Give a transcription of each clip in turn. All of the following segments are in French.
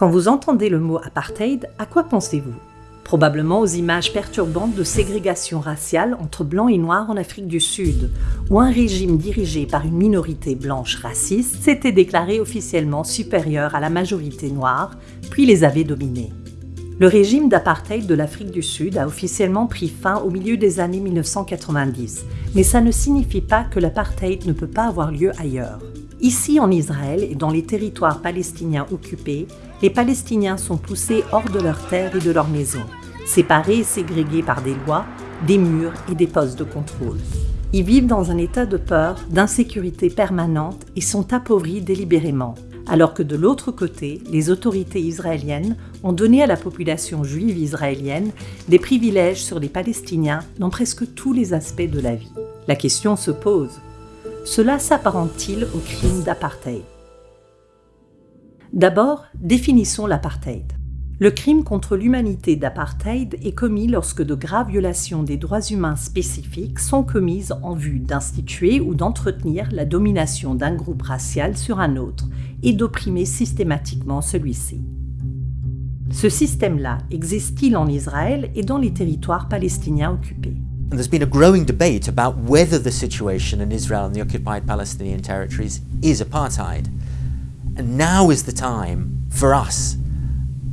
Quand vous entendez le mot apartheid, à quoi pensez-vous? Probablement aux images perturbantes de ségrégation raciale entre blancs et noirs en Afrique du Sud, où un régime dirigé par une minorité blanche raciste s'était déclaré officiellement supérieur à la majorité noire, puis les avait dominés. Le régime d'apartheid de l'Afrique du Sud a officiellement pris fin au milieu des années 1990, mais ça ne signifie pas que l'apartheid ne peut pas avoir lieu ailleurs. Ici en Israël et dans les territoires palestiniens occupés, les Palestiniens sont poussés hors de leurs terres et de leurs maisons, séparés et ségrégés par des lois, des murs et des postes de contrôle. Ils vivent dans un état de peur, d'insécurité permanente et sont appauvris délibérément, alors que de l'autre côté, les autorités israéliennes ont donné à la population juive israélienne des privilèges sur les Palestiniens dans presque tous les aspects de la vie. La question se pose, cela s'apparente-t-il au crime d'apartheid? D'abord, définissons l'apartheid. Le crime contre l'humanité d'apartheid est commis lorsque de graves violations des droits humains spécifiques sont commises en vue d'instituer ou d'entretenir la domination d'un groupe racial sur un autre et d'opprimer systématiquement celui-ci. Ce système-là existe-t-il en Israël et dans les territoires palestiniens occupés? And there's been a growing debate about whether the situation in Israel and the occupied Palestinian territories is apartheid. And now is the time for us,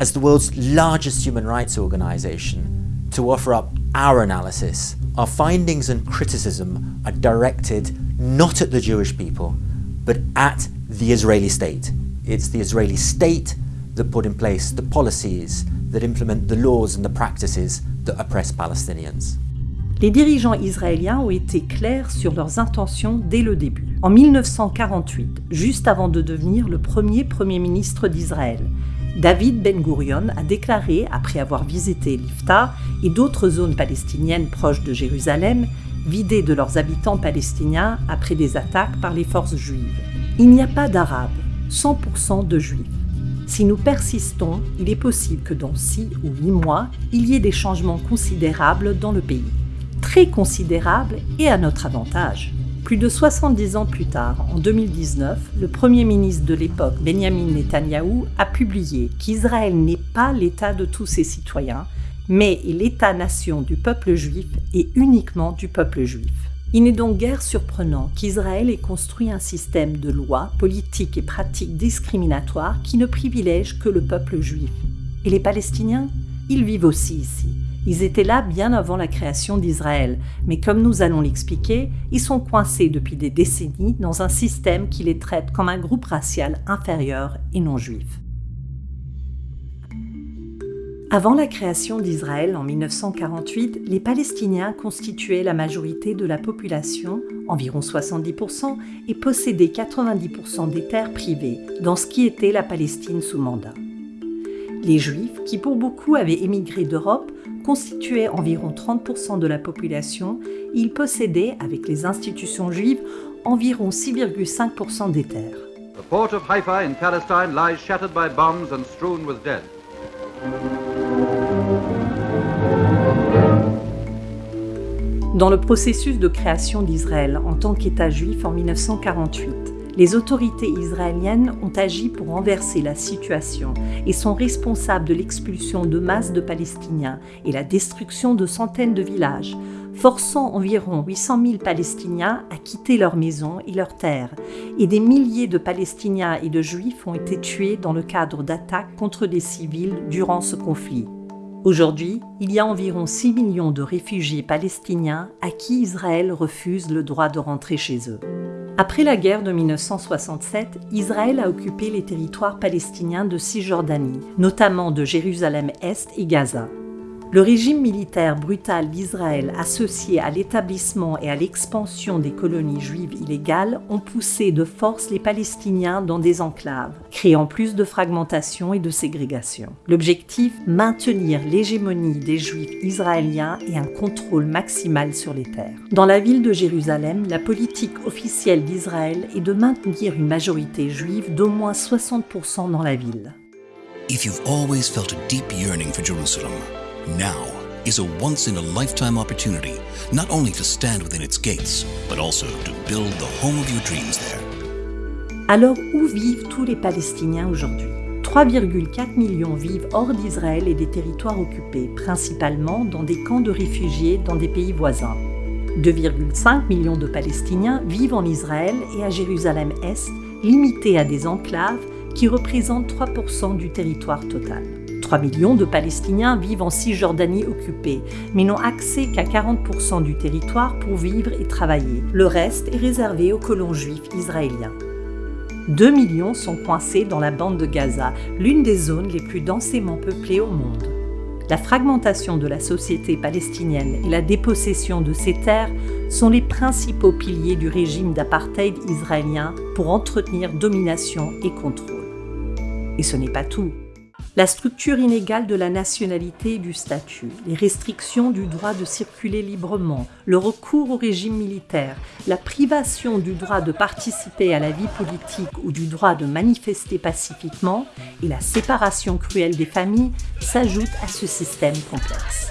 as the world's largest human rights organization, to offer up our analysis. Our findings and criticism are directed not at the Jewish people, but at the Israeli state. It's the Israeli state that put in place the policies that implement the laws and the practices that oppress Palestinians. Les dirigeants israéliens ont été clairs sur leurs intentions dès le début. En 1948, juste avant de devenir le premier Premier ministre d'Israël, David Ben Gurion a déclaré, après avoir visité l'Ifta et d'autres zones palestiniennes proches de Jérusalem, vidées de leurs habitants palestiniens après des attaques par les forces juives. Il n'y a pas d'Arabes, 100% de Juifs. Si nous persistons, il est possible que dans 6 ou 8 mois, il y ait des changements considérables dans le pays très considérable et à notre avantage. Plus de 70 ans plus tard, en 2019, le Premier ministre de l'époque, Benjamin Netanyahou, a publié qu'Israël n'est pas l'État de tous ses citoyens, mais est l'État-nation du peuple juif et uniquement du peuple juif. Il n'est donc guère surprenant qu'Israël ait construit un système de lois, politiques et pratiques discriminatoires qui ne privilègent que le peuple juif. Et les Palestiniens? Ils vivent aussi ici. Ils étaient là bien avant la création d'Israël, mais comme nous allons l'expliquer, ils sont coincés depuis des décennies dans un système qui les traite comme un groupe racial inférieur et non juif. Avant la création d'Israël en 1948, les Palestiniens constituaient la majorité de la population, environ 70%, et possédaient 90% des terres privées, dans ce qui était la Palestine sous mandat. Les Juifs, qui pour beaucoup avaient émigré d'Europe, constituaient environ 30% de la population ils possédaient, avec les institutions juives, environ 6,5% des terres. The port of Haifa in Palestine lies shattered by bombs and strewn with dead. Dans le processus de création d'Israël en tant qu'État juif en 1948, les autorités israéliennes ont agi pour renverser la situation et sont responsables de l'expulsion de masses de Palestiniens et la destruction de centaines de villages, forçant environ 800 000 Palestiniens à quitter leurs maisons et leurs terres, et des milliers de Palestiniens et de Juifs ont été tués dans le cadre d'attaques contre des civils durant ce conflit. Aujourd'hui, il y a environ 6 millions de réfugiés palestiniens à qui Israël refuse le droit de rentrer chez eux. Après la guerre de 1967, Israël a occupé les territoires palestiniens de Cisjordanie, notamment de Jérusalem-Est et Gaza. Le régime militaire brutal d'Israël associé à l'établissement et à l'expansion des colonies juives illégales ont poussé de force les Palestiniens dans des enclaves, créant plus de fragmentation et de ségrégation. L'objectif, maintenir l'hégémonie des Juifs israéliens et un contrôle maximal sur les terres. Dans la ville de Jérusalem, la politique officielle d'Israël est de maintenir une majorité juive d'au moins 60% dans la ville. Now is a once in a lifetime opportunity not only to stand within its gates, but also to build the home of your dreams there. Alors où vivent tous les Palestiniens aujourd'hui? 3,4 millions vivent hors d'Israël et des territoires occupés, principalement dans des camps de réfugiés dans des pays voisins. 2,5 millions de Palestiniens vivent en Israël et à Jérusalem-Est, limités à des enclaves qui représentent 3% du territoire total. 3 millions de Palestiniens vivent en Cisjordanie occupée, mais n'ont accès qu'à 40% du territoire pour vivre et travailler. Le reste est réservé aux colons juifs israéliens. 2 millions sont coincés dans la bande de Gaza, l'une des zones les plus densément peuplées au monde. La fragmentation de la société palestinienne et la dépossession de ses terres sont les principaux piliers du régime d'apartheid israélien pour entretenir domination et contrôle. Et ce n'est pas tout. La structure inégale de la nationalité et du statut, les restrictions du droit de circuler librement, le recours au régime militaire, la privation du droit de participer à la vie politique ou du droit de manifester pacifiquement et la séparation cruelle des familles s'ajoutent à ce système complexe.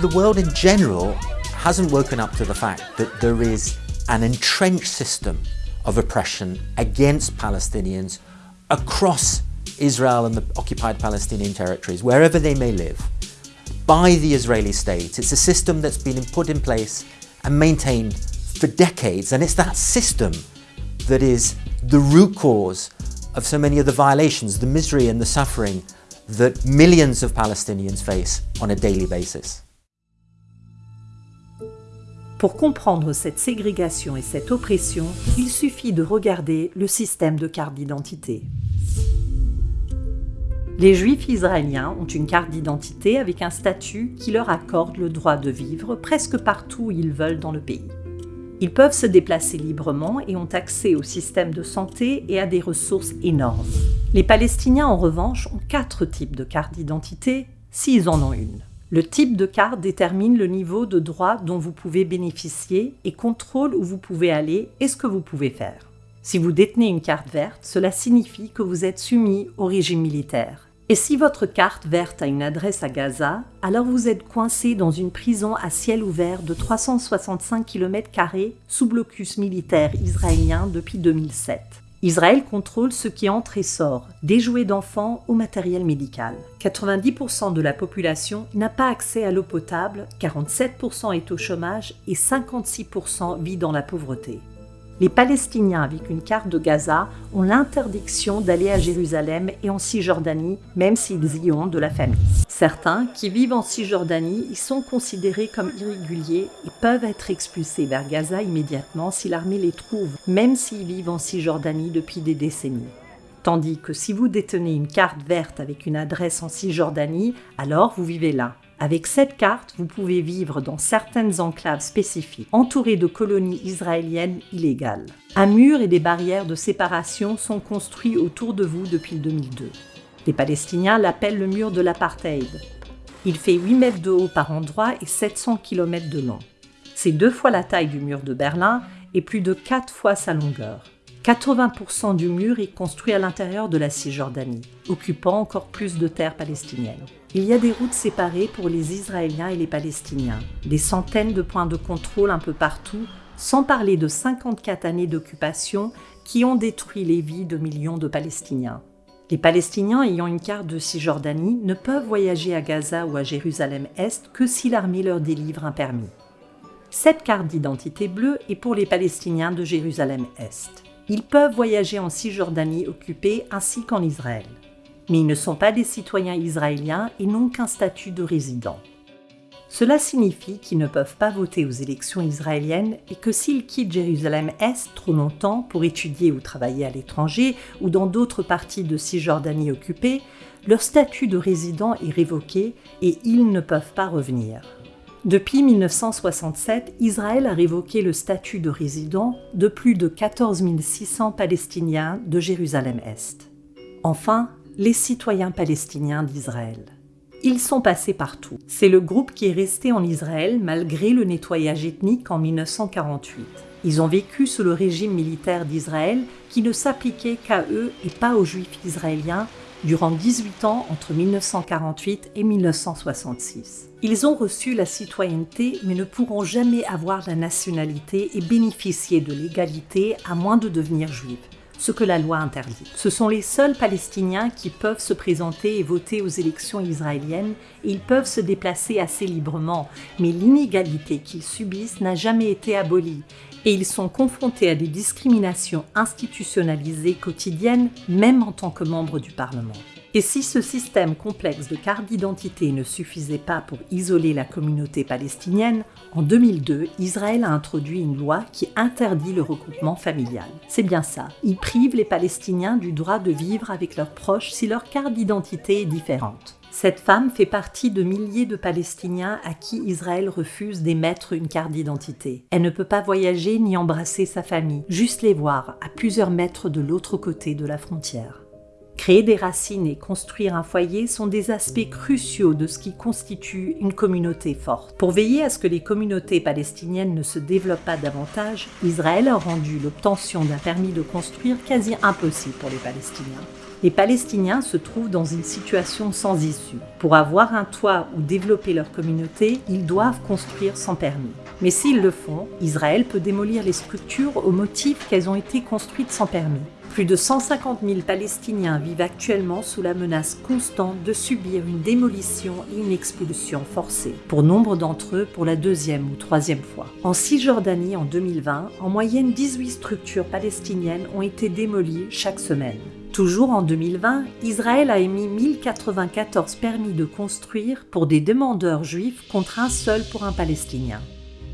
The world in general hasn't woken up to the fact that there is an entrenched system of oppression against Palestinians across Israel and the occupied Palestinian territories, wherever they may live, by the Israeli state. It's a system that's been put in place and maintained for decades, and it's that system that is the root cause of so many of the violations, the misery and the suffering that millions of Palestinians face on a daily basis. Pour comprendre cette ségrégation et cette oppression, il suffit de regarder le système de carte d'identité. Les Juifs israéliens ont une carte d'identité avec un statut qui leur accorde le droit de vivre presque partout où ils veulent dans le pays. Ils peuvent se déplacer librement et ont accès au système de santé et à des ressources énormes. Les Palestiniens, en revanche, ont quatre types de cartes d'identité, s'ils en ont une. Le type de carte détermine le niveau de droit dont vous pouvez bénéficier et contrôle où vous pouvez aller et ce que vous pouvez faire. Si vous détenez une carte verte, cela signifie que vous êtes soumis au régime militaire. Et si votre carte verte a une adresse à Gaza, alors vous êtes coincé dans une prison à ciel ouvert de 365 km sous blocus militaire israélien depuis 2007. Israël contrôle ce qui entre et sort, des jouets d'enfants au matériel médical. 90% de la population n'a pas accès à l'eau potable, 47% est au chômage et 56% vit dans la pauvreté. Les Palestiniens avec une carte de Gaza ont l'interdiction d'aller à Jérusalem et en Cisjordanie, même s'ils y ont de la famille. Certains qui vivent en Cisjordanie y sont considérés comme irréguliers et peuvent être expulsés vers Gaza immédiatement si l'armée les trouve, même s'ils vivent en Cisjordanie depuis des décennies. Tandis que si vous détenez une carte verte avec une adresse en Cisjordanie, alors vous vivez là. Avec cette carte, vous pouvez vivre dans certaines enclaves spécifiques, entourées de colonies israéliennes illégales. Un mur et des barrières de séparation sont construits autour de vous depuis 2002. Les Palestiniens l'appellent le mur de l'apartheid. Il fait 8 mètres de haut par endroit et 700 km de long. C'est deux fois la taille du mur de Berlin et plus de quatre fois sa longueur. 80% du mur est construit à l'intérieur de la Cisjordanie, occupant encore plus de terres palestiniennes. Il y a des routes séparées pour les Israéliens et les Palestiniens, des centaines de points de contrôle un peu partout, sans parler de 54 années d'occupation qui ont détruit les vies de millions de Palestiniens. Les Palestiniens ayant une carte de Cisjordanie ne peuvent voyager à Gaza ou à Jérusalem-Est que si l'armée leur délivre un permis. Cette carte d'identité bleue est pour les Palestiniens de Jérusalem-Est. Ils peuvent voyager en Cisjordanie occupée ainsi qu'en Israël. Mais ils ne sont pas des citoyens israéliens et n'ont qu'un statut de résident. Cela signifie qu'ils ne peuvent pas voter aux élections israéliennes et que s'ils quittent Jérusalem-Est trop longtemps pour étudier ou travailler à l'étranger ou dans d'autres parties de Cisjordanie occupée, leur statut de résident est révoqué et ils ne peuvent pas revenir. Depuis 1967, Israël a révoqué le statut de résident de plus de 14 600 Palestiniens de Jérusalem-Est. Enfin, les citoyens palestiniens d'Israël. Ils sont passés partout. C'est le groupe qui est resté en Israël malgré le nettoyage ethnique en 1948. Ils ont vécu sous le régime militaire d'Israël qui ne s'appliquait qu'à eux et pas aux juifs israéliens durant 18 ans entre 1948 et 1966. Ils ont reçu la citoyenneté mais ne pourront jamais avoir la nationalité et bénéficier de l'égalité à moins de devenir juifs, ce que la loi interdit. Ce sont les seuls Palestiniens qui peuvent se présenter et voter aux élections israéliennes et ils peuvent se déplacer assez librement, mais l'inégalité qu'ils subissent n'a jamais été abolie et ils sont confrontés à des discriminations institutionnalisées quotidiennes, même en tant que membres du Parlement. Et si ce système complexe de carte d'identité ne suffisait pas pour isoler la communauté palestinienne, en 2002, Israël a introduit une loi qui interdit le regroupement familial. C'est bien ça, il prive les Palestiniens du droit de vivre avec leurs proches si leur carte d'identité est différente. Cette femme fait partie de milliers de Palestiniens à qui Israël refuse d'émettre une carte d'identité. Elle ne peut pas voyager ni embrasser sa famille, juste les voir à plusieurs mètres de l'autre côté de la frontière. Créer des racines et construire un foyer sont des aspects cruciaux de ce qui constitue une communauté forte. Pour veiller à ce que les communautés palestiniennes ne se développent pas davantage, Israël a rendu l'obtention d'un permis de construire quasi impossible pour les Palestiniens. Les Palestiniens se trouvent dans une situation sans issue. Pour avoir un toit ou développer leur communauté, ils doivent construire sans permis. Mais s'ils le font, Israël peut démolir les structures au motif qu'elles ont été construites sans permis. Plus de 150 000 Palestiniens vivent actuellement sous la menace constante de subir une démolition et une expulsion forcée, pour nombre d'entre eux pour la deuxième ou troisième fois. En Cisjordanie en 2020, en moyenne 18 structures palestiniennes ont été démolies chaque semaine. Toujours en 2020, Israël a émis 1094 permis de construire pour des demandeurs juifs contre un seul pour un Palestinien.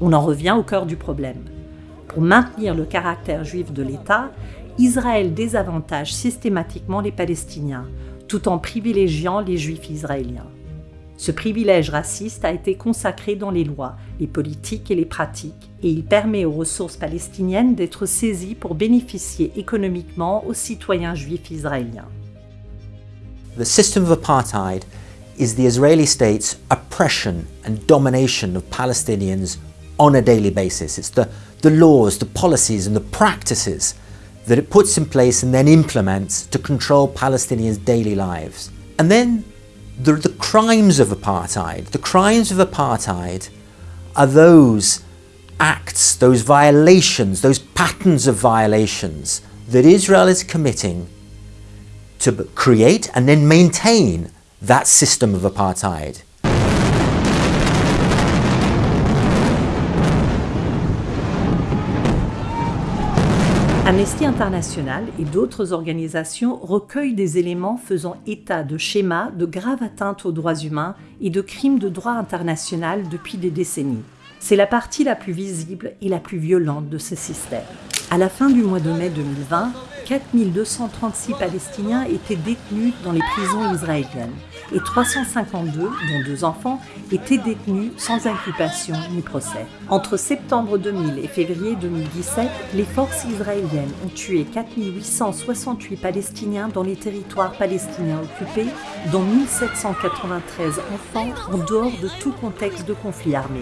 On en revient au cœur du problème. Pour maintenir le caractère juif de l'État, Israël désavantage systématiquement les Palestiniens, tout en privilégiant les Juifs israéliens. Ce privilège raciste a été consacré dans les lois, les politiques et les pratiques, et il permet aux ressources palestiniennes d'être saisies pour bénéficier économiquement aux citoyens juifs israéliens. Domination on a daily basis. It's the, the laws, the policies and the practices that it puts in place and then implements to control Palestinians' daily lives. And then the, the crimes of apartheid. The crimes of apartheid are those acts, those violations, those patterns of violations that Israel is committing to create and then maintain that system of apartheid. Amnesty International et d'autres organisations recueillent des éléments faisant état de schémas de graves atteintes aux droits humains et de crimes de droit international depuis des décennies. C'est la partie la plus visible et la plus violente de ce système. À la fin du mois de mai 2020, 4236 Palestiniens étaient détenus dans les prisons israéliennes et 352, dont deux enfants, étaient détenus sans inculpation ni procès. Entre septembre 2000 et février 2017, les forces israéliennes ont tué 4868 Palestiniens dans les territoires palestiniens occupés, dont 1793 enfants en dehors de tout contexte de conflit armé.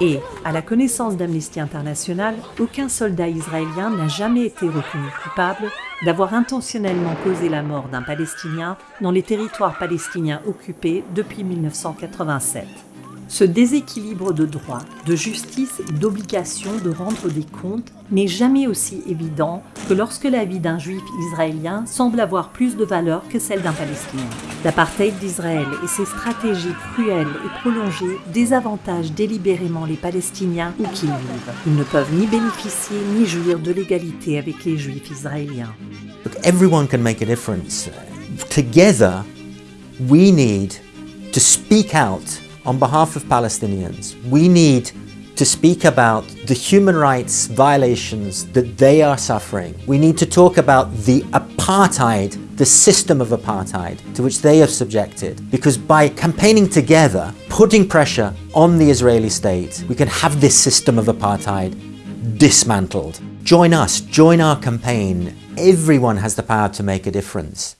Et, à la connaissance d'Amnesty International, aucun soldat israélien n'a jamais été reconnu coupable d'avoir intentionnellement causé la mort d'un Palestinien dans les territoires palestiniens occupés depuis 1987. Ce déséquilibre de droit, de justice et d'obligation de rendre des comptes n'est jamais aussi évident que lorsque la vie d'un juif israélien semble avoir plus de valeur que celle d'un palestinien. L'apartheid d'Israël et ses stratégies cruelles et prolongées désavantagent délibérément les Palestiniens où qu'ils vivent. Ils ne peuvent ni bénéficier ni jouir de l'égalité avec les juifs israéliens. Look, everyone can make a difference. Together, we need to speak out on behalf of Palestinians. We need to speak about the human rights violations that they are suffering. We need to talk about the apartheid, the system of apartheid to which they are subjected. Because by campaigning together, putting pressure on the Israeli state, we can have this system of apartheid dismantled. Join us, join our campaign. Everyone has the power to make a difference.